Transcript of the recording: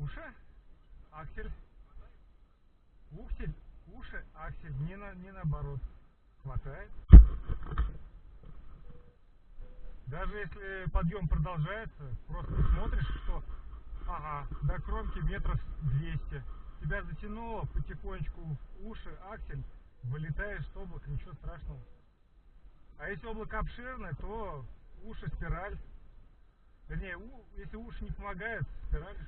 Уши? Аксель? Ухсель? Уши? Аксель? Не, на, не наоборот. Хватает. Даже если подъем продолжается, просто смотришь, что... Ага, до кромки метров 200. Тебя затянуло потихонечку уши, аксель, вылетаешь с облака, ничего страшного. А если облако обширное, то уши, спираль. Вернее, у, если уши не помогают, спираль